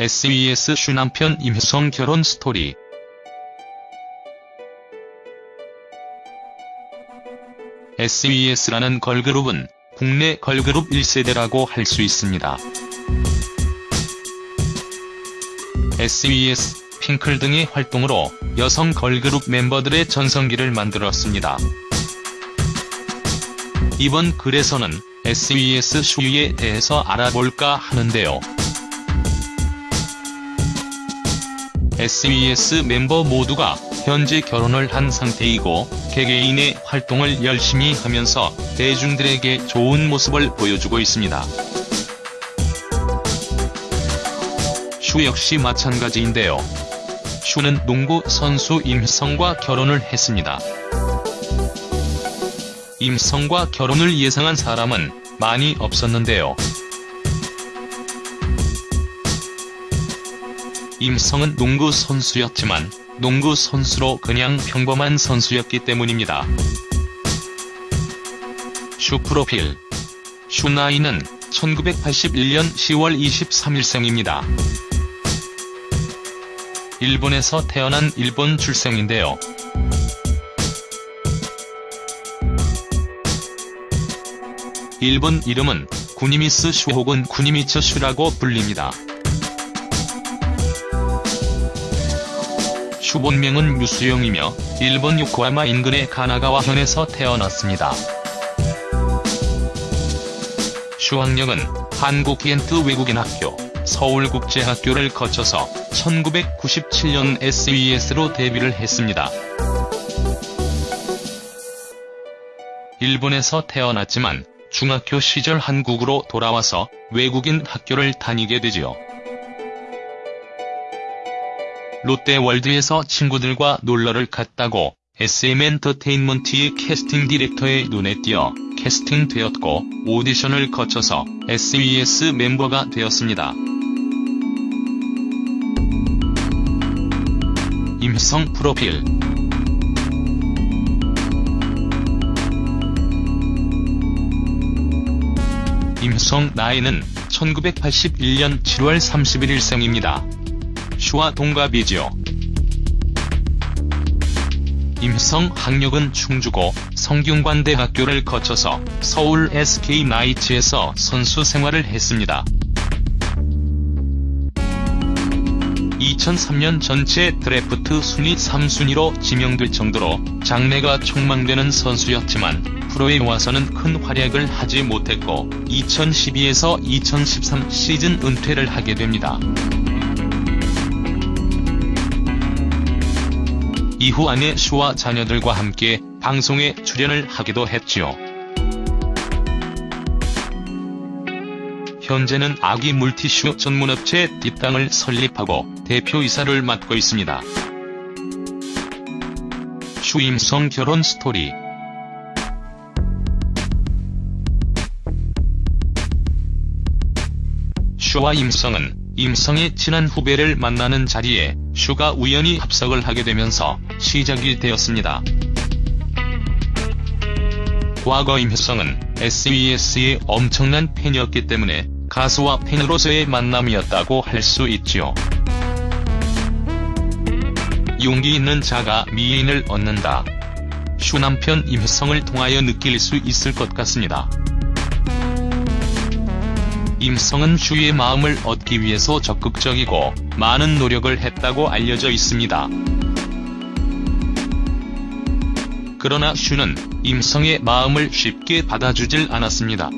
SES 슈 남편 임혜성 결혼 스토리 SES라는 걸그룹은 국내 걸그룹 1세대라고 할 수 있습니다. SES, 핑클 등의 활동으로 여성 걸그룹 멤버들의 전성기를 만들었습니다. 이번 글에서는 SES 슈에 대해서 알아볼까 하는데요. SES 멤버 모두가 현재 결혼을 한 상태이고 개개인의 활동을 열심히 하면서 대중들에게 좋은 모습을 보여주고 있습니다. 슈 역시 마찬가지인데요. 슈는 농구 선수 임성과 결혼을 했습니다. 임성과 결혼을 예상한 사람은 많이 없었는데요. 임성은 농구 선수였지만 농구 선수로 그냥 평범한 선수였기 때문입니다. 슈 프로필 슈 나이는 1981년 10월 23일생입니다. 일본에서 태어난 일본 출생인데요. 일본 이름은 구니미스 슈 혹은 구니미츠 슈라고 불립니다. 본명은 유수영이며 일본 요코하마 인근의 가나가와 현에서 태어났습니다. 슈 학력은 한국 기엔트 외국인 학교, 서울국제학교를 거쳐서 1997년 SES로 데뷔를 했습니다. 일본에서 태어났지만 중학교 시절 한국으로 돌아와서 외국인 학교를 다니게 되지요. 롯데월드에서 친구들과 놀러를 갔다고 SM엔터테인먼트의 캐스팅 디렉터의 눈에 띄어 캐스팅되었고 오디션을 거쳐서 SES 멤버가 되었습니다. 임성 프로필 임성 나이는 1981년 7월 31일 생입니다. 슈와 동갑이지요. 임성 학력은 충주고 성균관대학교를 거쳐서 서울 SK 나이츠에서 선수 생활을 했습니다. 2003년 전체 드래프트 순위 3순위로 지명될 정도로 장래가 촉망되는 선수였지만 프로에 와서는 큰 활약을 하지 못했고 2012에서 2013 시즌 은퇴를 하게 됩니다. 이후 아내 슈와 자녀들과 함께 방송에 출연을 하기도 했지요. 현재는 아기 물티슈 전문업체 뒷땅을 설립하고 대표이사를 맡고 있습니다. 슈 임효성 결혼 스토리 슈와 임효성은 임효성의 친한 후배를 만나는 자리에 슈가 우연히 합석을 하게 되면서 시작이 되었습니다. 과거 임성은 SES의 엄청난 팬이었기 때문에 가수와 팬으로서의 만남이었다고 할 수 있지요. 용기 있는 자가 미인을 얻는다. 슈 남편 임성을 통하여 느낄 수 있을 것 같습니다. 임성은 슈의 마음을 얻기 위해서 적극적이고 많은 노력을 했다고 알려져 있습니다. 그러나 슈는 임성의 마음을 쉽게 받아주질 않았습니다.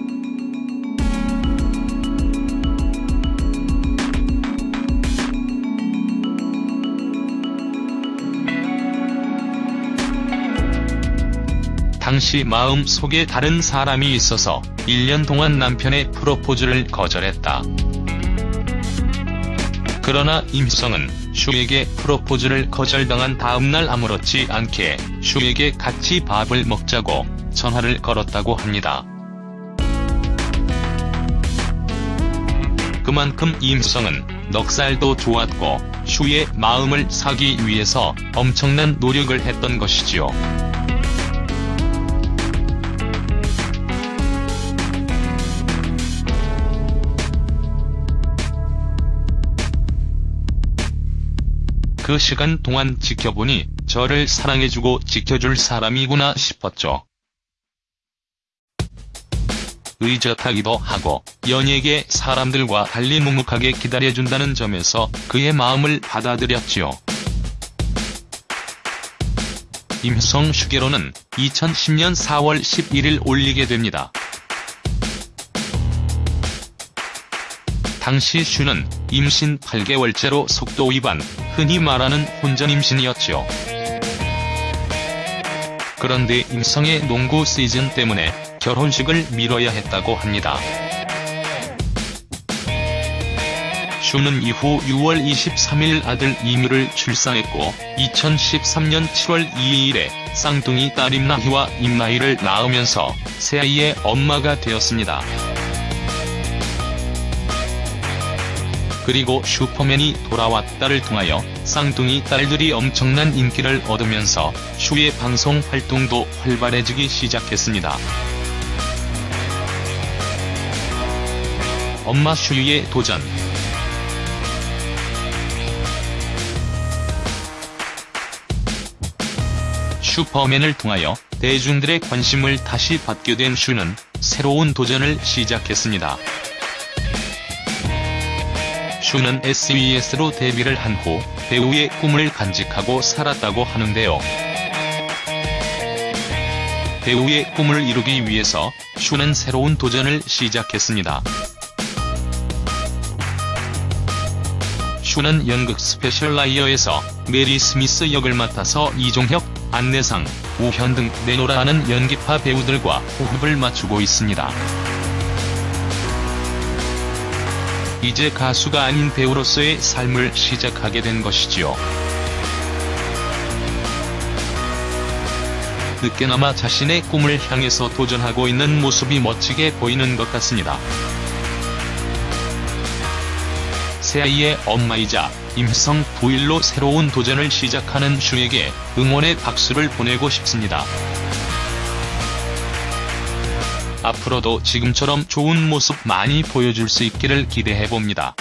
당시 마음 속에 다른 사람이 있어서 1년 동안 남편의 프로포즈를 거절했다. 그러나 임성은 슈에게 프로포즈를 거절당한 다음날 아무렇지 않게 슈에게 같이 밥을 먹자고 전화를 걸었다고 합니다. 그만큼 임성은 넉살도 좋았고 슈의 마음을 사기 위해서 엄청난 노력을 했던 것이지요. 그 시간 동안 지켜보니 저를 사랑해주고 지켜줄 사람이구나 싶었죠. 의젓하기도 하고 연예계 사람들과 달리 묵묵하게 기다려준다는 점에서 그의 마음을 받아들였지요. 임성 슈게로는 2010년 4월 11일 올리게 됩니다. 당시 슈는 임신 8개월째로 속도 위반, 흔히 말하는 혼전 임신이었지요. 그런데 임성의 농구 시즌 때문에 결혼식을 미뤄야 했다고 합니다. 슈는 이후 6월 23일 아들 이뮤를 출산했고 2013년 7월 2일에 쌍둥이 딸 임나희와 임나희를 낳으면서 새아이의 엄마가 되었습니다. 그리고 슈퍼맨이 돌아왔다를 통하여 쌍둥이 딸들이 엄청난 인기를 얻으면서 슈의 방송 활동도 활발해지기 시작했습니다. 엄마 슈의 도전 슈퍼맨을 통하여 대중들의 관심을 다시 받게 된 슈는 새로운 도전을 시작했습니다. 슈는 S.E.S로 데뷔를 한 후 배우의 꿈을 간직하고 살았다고 하는데요. 배우의 꿈을 이루기 위해서 슈는 새로운 도전을 시작했습니다. 슈는 연극 스페셜 라이어에서 메리 스미스 역을 맡아서 이종혁, 안내상, 우현 등 내노라하는 연기파 배우들과 호흡을 맞추고 있습니다. 이제 가수가 아닌 배우로서의 삶을 시작하게 된 것이지요. 늦게나마 자신의 꿈을 향해서 도전하고 있는 모습이 멋지게 보이는 것 같습니다. 새아이의 엄마이자 임성 부일로 새로운 도전을 시작하는 슈에게 응원의 박수를 보내고 싶습니다. 앞으로도 지금처럼 좋은 모습 많이 보여줄 수 있기를 기대해봅니다.